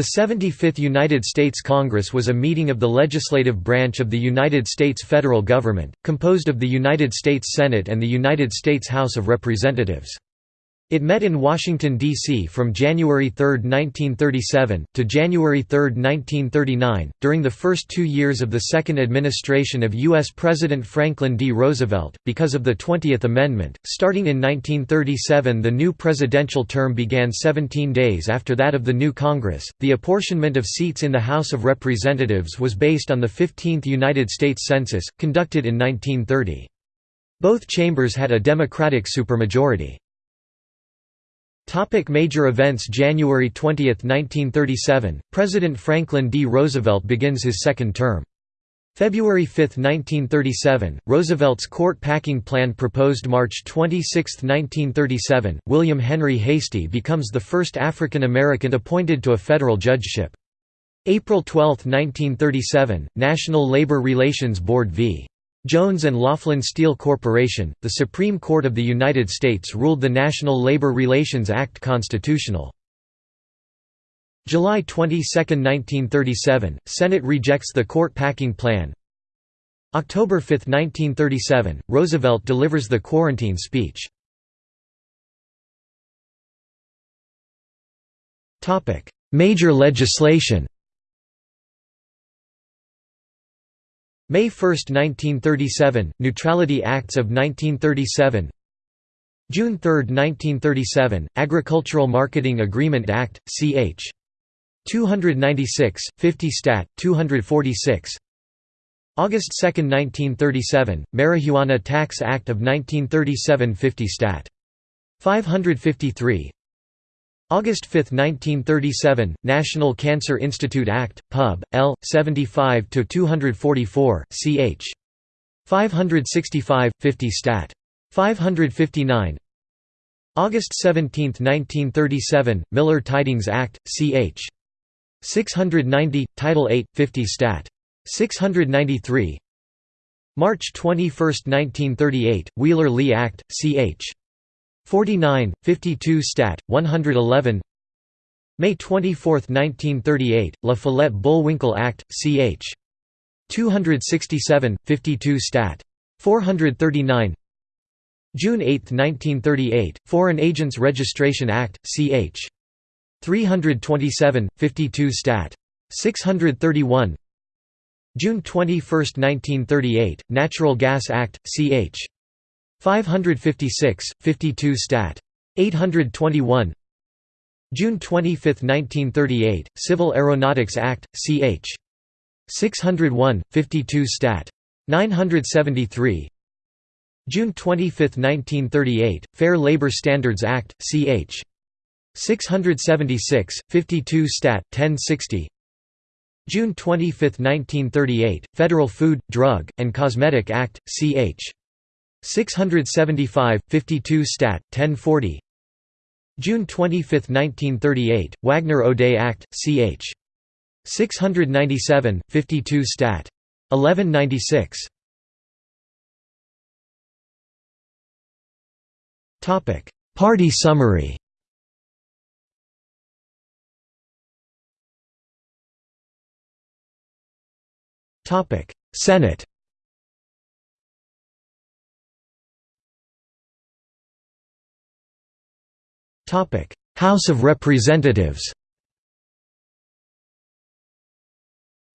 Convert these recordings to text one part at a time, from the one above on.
The 75th United States Congress was a meeting of the legislative branch of the United States federal government, composed of the United States Senate and the United States House of Representatives. It met in Washington, D.C. from January 3, 1937, to January 3, 1939, during the first two years of the second administration of U.S. President Franklin D. Roosevelt. Because of the 20th Amendment, starting in 1937, the new presidential term began 17 days after that of the new Congress. The apportionment of seats in the House of Representatives was based on the 15th United States Census, conducted in 1930. Both chambers had a Democratic supermajority. Topic major events January 20, 1937, President Franklin D. Roosevelt begins his second term. February 5, 1937, Roosevelt's court packing plan proposed March 26, 1937, William Henry Hastie becomes the first African American appointed to a federal judgeship. April 12, 1937, National Labor Relations Board v. Jones and Laughlin Steel Corporation, the Supreme Court of the United States ruled the National Labor Relations Act constitutional. July 22, 1937, Senate rejects the court packing plan. October 5, 1937, Roosevelt delivers the quarantine speech. Major legislation May 1, 1937, Neutrality Acts of 1937 June 3, 1937, Agricultural Marketing Agreement Act, ch. 296, 50 Stat. 246 August 2, 1937, Marijuana Tax Act of 1937 50 Stat. 553 August 5, 1937, National Cancer Institute Act, Pub. L. 75-244, ch. 565, 50 Stat. 559 August 17, 1937, Miller Tydings Act, ch. 690, Title 8, 50 Stat. 693 March 21, 1938, Wheeler-Lee Act, ch. 49, 52 Stat. 111 May 24, 1938, La Follette-Bullwinkle Act, ch. 267, 52 Stat. 439 June 8, 1938, Foreign Agents Registration Act, ch. 327, 52 Stat. 631 June 21, 1938, Natural Gas Act, ch. 556, 52 Stat. 821 June 25, 1938, Civil Aeronautics Act, ch. 601, 52 Stat. 973 June 25, 1938, Fair Labor Standards Act, ch. 676, 52 Stat. 1060 June 25, 1938, Federal Food, Drug, and Cosmetic Act, ch. 675, 52 Stat. 1040 June 25, 1938, Wagner-O'Day Act, ch. 697, 52 Stat. 1196 Party summary Topic Senate House of Representatives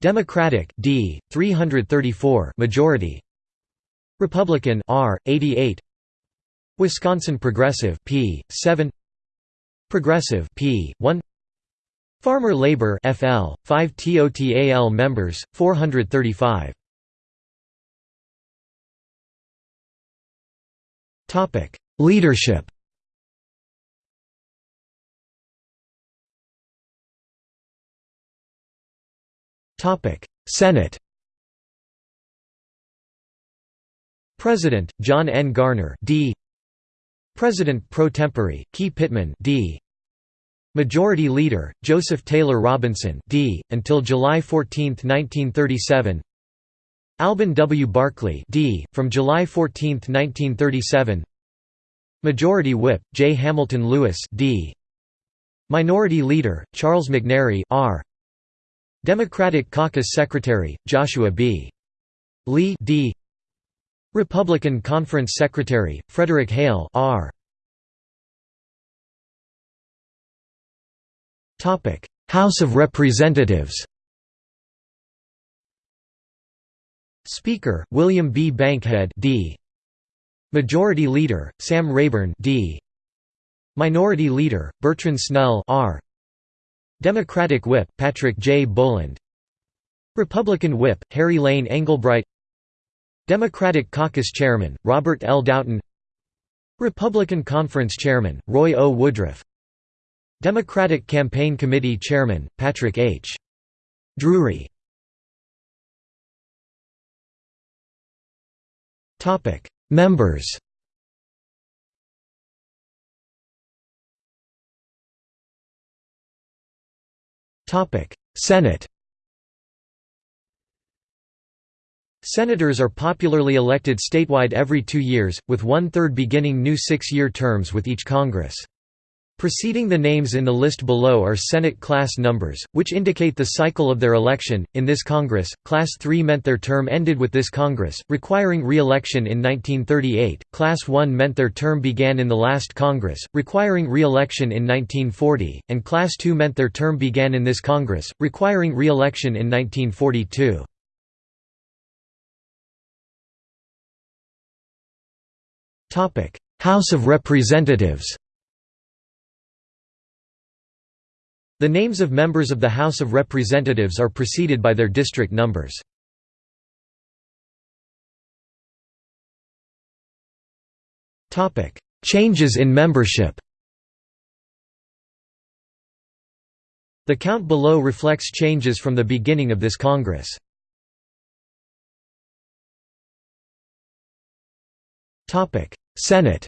Democratic D 334 majority. Republican R 88 Wisconsin Progressive P 7 Progressive P 1 Farmer Labor FL 5 TOTAL members 435 Topic. Leadership Senate President John N. Garner D. President pro tempore Key Pittman D. Majority Leader Joseph Taylor Robinson D. until July 14, 1937. Alben W. Barkley D. from July 14, 1937. Majority Whip J. Hamilton Lewis D. Minority Leader, Charles McNary R. Democratic Caucus Secretary, Joshua B. Lee D. Republican Conference Secretary, Frederick Hale R. House of Representatives Speaker, William B. Bankhead D. Majority Leader, Sam Rayburn D. Minority Leader, Bertrand Snell R. Democratic Whip, Patrick J. Boland Republican Whip, Harry Lane Englebright Democratic Caucus Chairman, Robert L. Doughton Republican Conference Chairman, Roy O. Woodruff Democratic Campaign Committee Chairman, Patrick H. Drury Members Senate Senators are popularly elected statewide every two years, with one-third beginning new six-year terms with each Congress. Preceding the names in the list below are Senate class numbers, which indicate the cycle of their election. In this Congress, Class 3 meant their term ended with this Congress, requiring re election in 1938, Class 1 meant their term began in the last Congress, requiring re election in 1940, and Class 2 meant their term began in this Congress, requiring re election in 1942. House of Representatives The names of members of the House of Representatives are preceded by their district numbers. Changes in membership The count below reflects changes from the beginning of this Congress. Senate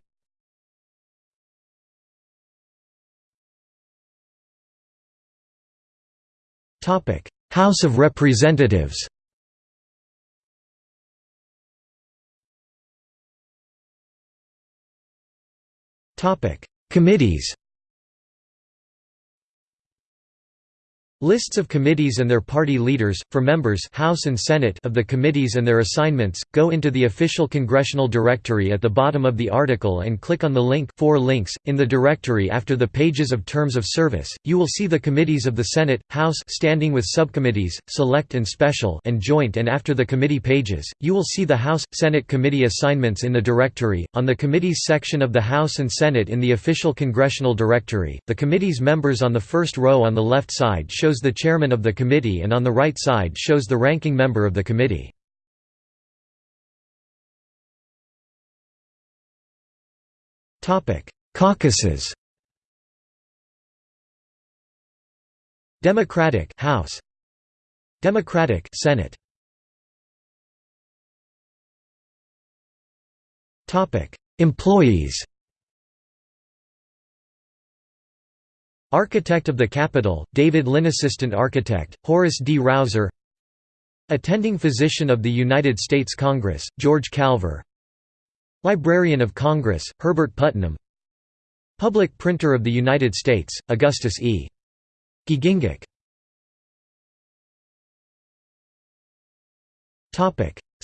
House of Representatives Committees Lists of committees and their party leaders, for members House and Senate of the committees and their assignments, go into the official congressional directory at the bottom of the article and click on the link for links. In the directory after the pages of terms of service, you will see the committees of the Senate, House standing with subcommittees, select and special and joint and after the committee pages, you will see the House, Senate committee assignments in the directory. On the committees section of the House and Senate in the official congressional directory, the committee's members on the first row on the left side shows shows the chairman of the committee and on the right side shows the ranking member of the committee. Caucuses. Democratic House. Democratic Senate. Topic Employees Architect of the Capitol, David Lynn Assistant Architect, Horace D. Rouser Attending Physician of the United States Congress, George Calver Librarian of Congress, Herbert Putnam Public Printer of the United States, Augustus E. Giegengack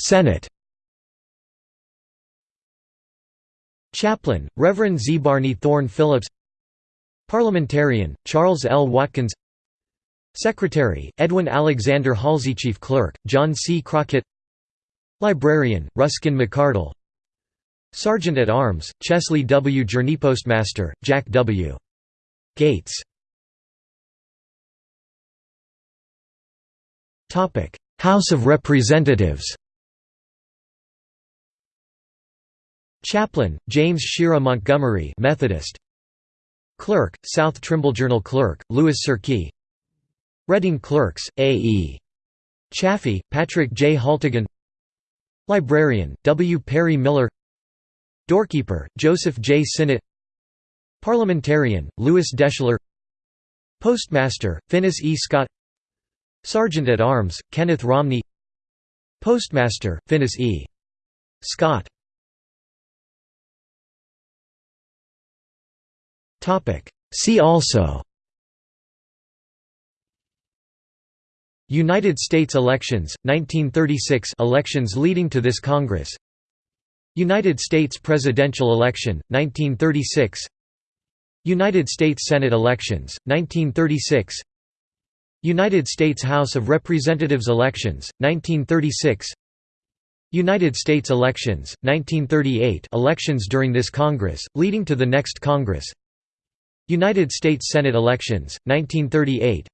Senate Chaplain, Reverend ZeBarney Thorne Phillips Parliamentarian, Charles L. Watkins Secretary, Edwin Alexander Halsey Chief Clerk, John C. Crockett Librarian, Ruskin McCardle Sergeant-at-Arms, Chesley W. Jurney Postmaster, Jack W. Gates House of Representatives Chaplain, James Shera Montgomery Methodist Clerk, South Trimble Journal Clerk, Louis Sirkey Reading Clerks, A. E. Chaffee, Patrick J. Haltigan Librarian, W. Perry Miller Doorkeeper, Joseph J. Sinnott Parliamentarian, Lewis Deschler Postmaster, Finis E. Scott Sergeant-at-Arms, Kenneth Romney Postmaster, Finis E. Scott See also. United States elections, 1936 elections leading to this Congress. United States presidential election, 1936 United States Senate elections, 1936 United States House of Representatives elections, 1936 United States elections, 1938 elections during this Congress, leading to the next Congress. United States Senate elections, 1938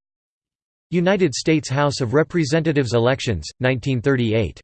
United States House of Representatives elections, 1938